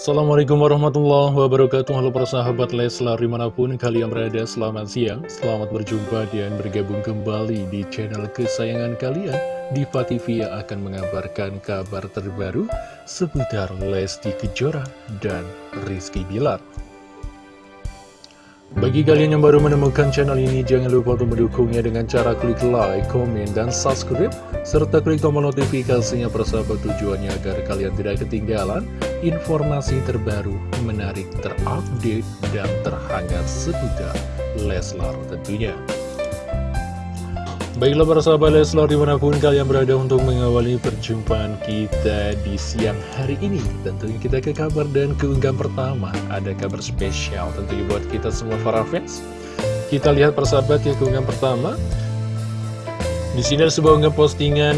Assalamualaikum warahmatullahi wabarakatuh. Halo para sahabat Leslar di mana pun kalian berada selamat siang. Selamat berjumpa dan bergabung kembali di channel kesayangan kalian. Diva TV yang akan mengabarkan kabar terbaru seputar Lesti Kejora dan Rizky Bilar bagi kalian yang baru menemukan channel ini, jangan lupa untuk mendukungnya dengan cara klik like, komen, dan subscribe, serta klik tombol notifikasinya persahabat tujuannya agar kalian tidak ketinggalan informasi terbaru, menarik, terupdate, dan terhangat seputar Leslar tentunya. Baiklah para sahabat Leslar di mana pun kalian berada untuk mengawali perjumpaan kita di siang hari ini. Tentunya kita ke kabar dan keunggahan pertama. Ada kabar spesial tentunya buat kita semua para fans. Kita lihat persahabat ya keunggahan pertama. Di sini ada sebuah unggahan postingan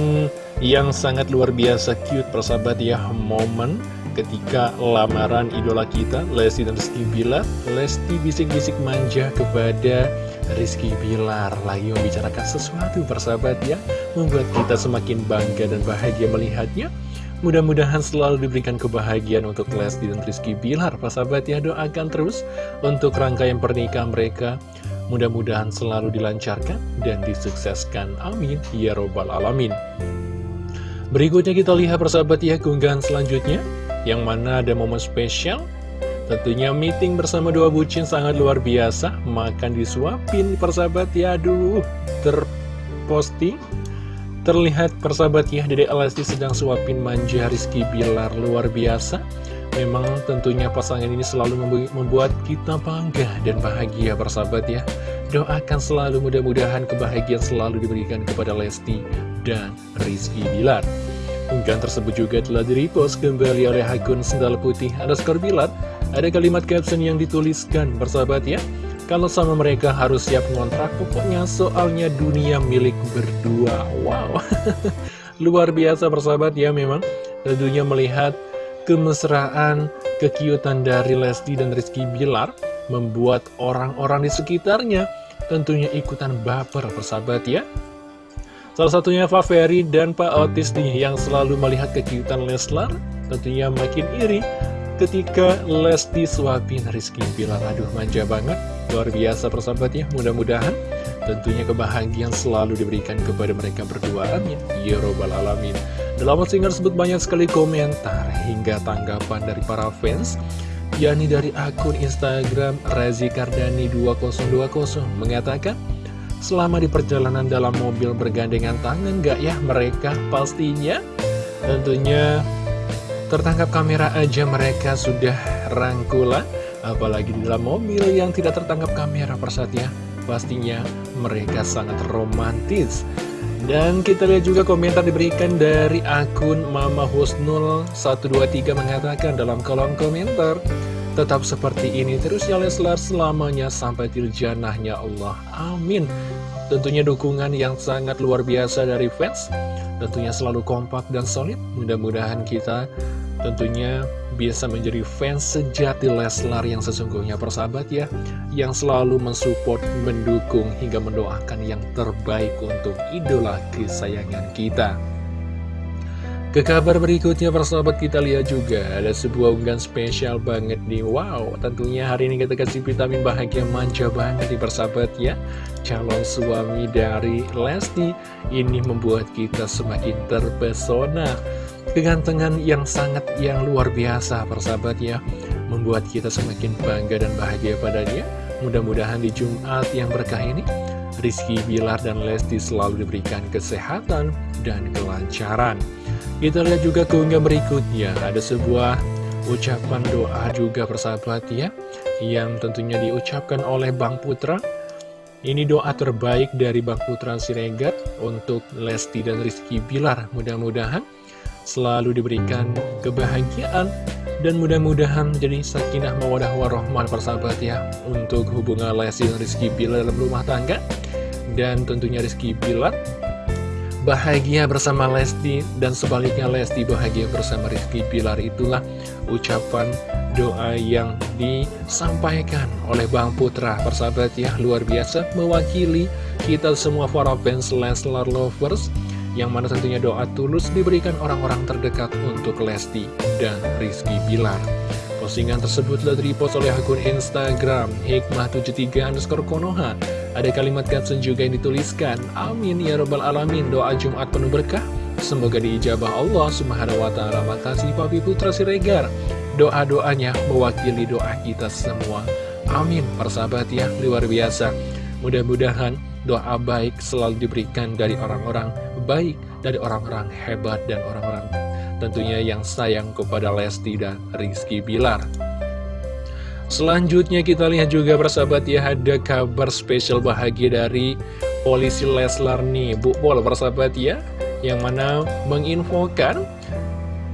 yang sangat luar biasa cute persahabat ya. Momen ketika lamaran idola kita Lesti dan Rizky Bilar Lesti bisik-bisik manja kepada Rizky Bilar lagi membicarakan sesuatu persahabat ya. Membuat kita semakin bangga dan bahagia melihatnya Mudah-mudahan selalu diberikan kebahagiaan untuk Lesti dan Rizky Bilar Persahabat ya. Doakan terus untuk rangkaian pernikahan mereka. Mudah-mudahan selalu dilancarkan dan disukseskan. Amin. Ya Robbal Alamin. Berikutnya kita lihat persahabat ya keunggahan selanjutnya. Yang mana ada momen spesial Tentunya meeting bersama dua bucin sangat luar biasa. Makan disuapin persahabat ya Aduh. Terposting Terlihat persahabat ya. Dede Elasti sedang suapin manja Rizky Bilar luar biasa. Memang tentunya pasangan ini selalu membuat kita bangga dan bahagia persahabat ya. Doakan selalu mudah-mudahan kebahagiaan selalu diberikan kepada Lesti dan Rizky Bilar. Unggahan tersebut juga telah direpost kembali oleh akun Sendal Putih underscore Bilar ada kalimat caption yang dituliskan, bersahabat ya. Kalau sama mereka harus siap ngontrak, pokoknya soalnya dunia milik berdua. Wow, luar biasa bersahabat ya memang. Tentunya melihat kemesraan, kekiutan dari Lesti dan Rizky Bilar, membuat orang-orang di sekitarnya tentunya ikutan baper bersahabat ya. Salah satunya Pak Ferry dan Pak Otis nih yang selalu melihat kekiutan Leslar, tentunya makin iri ketika Lesti suapin Rizky Bilar Aduh manja banget, luar biasa persahabat ya Mudah-mudahan tentunya kebahagiaan selalu diberikan kepada mereka berdua. Amin. Ya Robbal Alamin. Dalam postingan tersebut banyak sekali komentar hingga tanggapan dari para fans yakni dari akun Instagram Razi Kardani 2020 mengatakan Selama di perjalanan dalam mobil bergandengan tangan gak ya mereka? Pastinya Tentunya Tertangkap kamera aja mereka sudah rangkulan Apalagi di dalam mobil yang tidak tertangkap kamera persatnya Pastinya mereka sangat romantis. Dan kita lihat juga komentar diberikan dari akun Mama Husnul 123 mengatakan dalam kolom komentar Tetap seperti ini terus ya Leslar selamanya sampai til janahnya Allah. Amin Tentunya dukungan yang sangat luar biasa dari fans. Tentunya selalu kompak dan solid. Mudah-mudahan kita tentunya bisa menjadi fans sejati Leslar yang sesungguhnya persahabat ya Yang selalu mensupport, mendukung, hingga mendoakan yang terbaik untuk idola kesayangan kita ke kabar berikutnya persahabat kita lihat juga ada sebuah unggahan spesial banget nih. Wow tentunya hari ini kita kasih vitamin bahagia manja banget nih persahabat ya. Calon suami dari Lesti ini membuat kita semakin terpesona. Kegantengan yang sangat yang luar biasa persahabat ya. Membuat kita semakin bangga dan bahagia padanya. Mudah-mudahan di Jumat yang berkah ini Rizky Bilar dan Lesti selalu diberikan kesehatan dan kelancaran. Kita lihat juga keunggah berikutnya. Ada sebuah ucapan doa juga persahabat ya Yang tentunya diucapkan oleh Bang Putra. Ini doa terbaik dari Bang Putra Siregar untuk Lesti dan Rizky Bilar. Mudah-mudahan selalu diberikan kebahagiaan dan mudah-mudahan menjadi sakinah mawadah warahmah persahabat ya untuk hubungan Lesti dan Rizky Bilar dalam rumah tangga. Dan tentunya Rizky Bilar bahagia bersama Lesti dan sebaliknya Lesti bahagia bersama Rizky Bilar. Itulah ucapan doa yang disampaikan oleh Bang Putra. Persahabat ya luar biasa mewakili kita semua para fans Leslar Lovers yang mana tentunya doa tulus diberikan orang-orang terdekat untuk Lesti dan Rizky Bilar. Postingan tersebut telah repost oleh akun Instagram Hikmah73 underscore Konoha. Ada kalimat caption juga yang dituliskan, Amin ya robbal alamin, doa Jumat penuh berkah. Semoga diijabah Allah subhanahu wa ta'ala. Makasih Papi Putra Siregar. Doa-doanya mewakili doa kita semua. Amin, persahabat ya, luar biasa. Mudah-mudahan doa baik selalu diberikan dari orang-orang baik, dari orang-orang hebat dan orang-orang tentunya yang sayang kepada Lesti dan Rizky Bilar. Selanjutnya kita lihat juga persahabat ya ada kabar spesial bahagia dari polisi Leslar nih Bu Pol persahabat ya yang mana menginfokan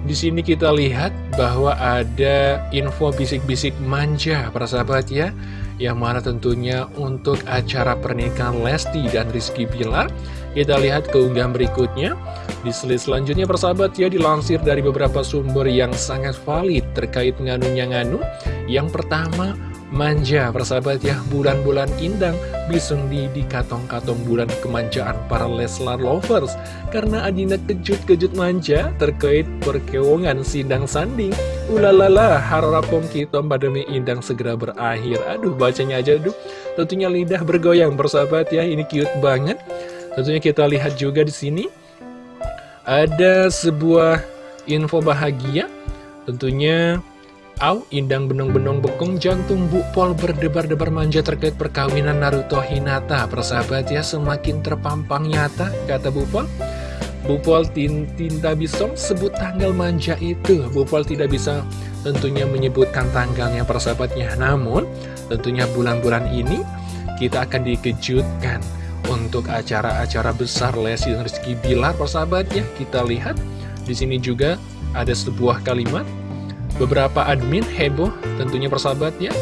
di sini kita lihat bahwa ada info bisik-bisik manja persahabat ya yang mana tentunya untuk acara pernikahan Lesti dan Rizky Bilar kita lihat keunggahan berikutnya. Di slide selanjutnya persahabat ya dilansir dari beberapa sumber yang sangat valid terkait nganunya nganu yang pertama manja persahabat ya bulan-bulan indang bisung di katong-katong bulan kemanjaan para Leslar lovers. Karena Adinda kejut-kejut manja terkait perkewongan sidang sanding. Ulalala harapom kita pandemi indang segera berakhir. Aduh bacanya aja aduh. Tentunya lidah bergoyang persahabat ya ini cute banget. Tentunya kita lihat juga di sini. Ada sebuah info bahagia. Tentunya Au, indang benong-benong bekong jantung Bu Pol berdebar-debar manja terkait perkawinan Naruto Hinata. Persahabat ya, semakin terpampang nyata, kata Bu Pol. Bu Pol Tinta Bisong sebut tanggal manja itu. Bu Pol tidak bisa tentunya menyebutkan tanggalnya persahabatnya. Namun, tentunya bulan-bulan ini kita akan dikejutkan untuk acara-acara besar Lesti dan Rizky Bilar persahabatnya. Kita lihat di sini juga ada sebuah kalimat beberapa admin heboh tentunya persahabat ya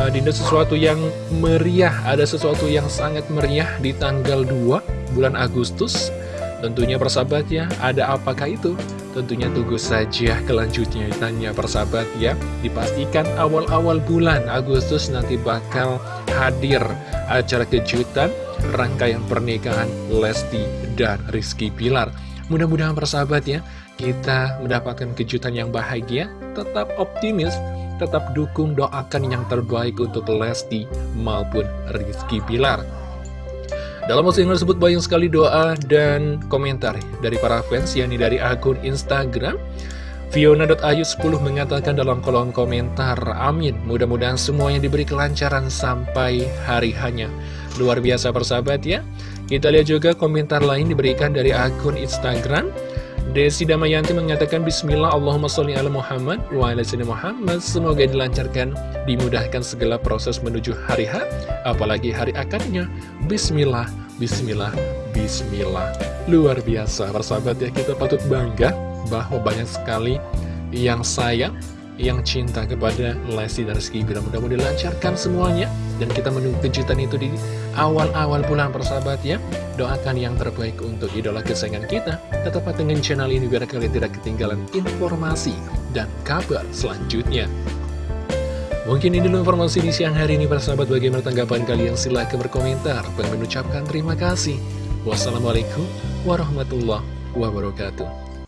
uh, Dinda sesuatu yang meriah ada sesuatu yang sangat meriah di tanggal 2 bulan Agustus. Tentunya persahabat ya ada apakah itu? Tentunya tunggu saja kelanjutnya tanya persahabat ya dipastikan awal-awal bulan Agustus nanti bakal hadir acara kejutan rangkaian pernikahan Lesti dan Rizky Pilar mudah-mudahan persahabat ya kita mendapatkan kejutan yang bahagia, tetap optimis, tetap dukung doakan yang terbaik untuk Lesti maupun Rizky Pilar. Dalam postingan tersebut banyak sekali doa dan komentar dari para fans, yakni dari akun Instagram. Fiona.ayu10 mengatakan dalam kolom komentar, Amin, mudah-mudahan semuanya diberi kelancaran sampai hari hanya. Luar biasa persahabat ya. Kita lihat juga komentar lain diberikan dari akun Instagram. Desi Damayanti mengatakan Bismillah Allahumma sholli ala Muhammad wa ala Muhammad. Semoga dilancarkan, dimudahkan segala proses menuju hari H Apalagi hari akadnya Bismillah, Bismillah, Bismillah. Luar biasa, persahabat ya kita patut bangga bahwa banyak sekali yang sayang yang cinta kepada Lesti dan Rizky Bila mudah-mudahan dilancarkan semuanya. Dan kita menunggu kejutan itu di awal-awal bulan persahabat ya. Doakan yang terbaik untuk idola kesayangan kita. Tetap dengan channel ini biar kalian tidak ketinggalan informasi dan kabar selanjutnya. Mungkin ini dulu informasi di siang hari ini persahabat. Bagaimana tanggapan kalian? Silahkan berkomentar. Dan mengucapkan terima kasih. Wassalamualaikum warahmatullahi wabarakatuh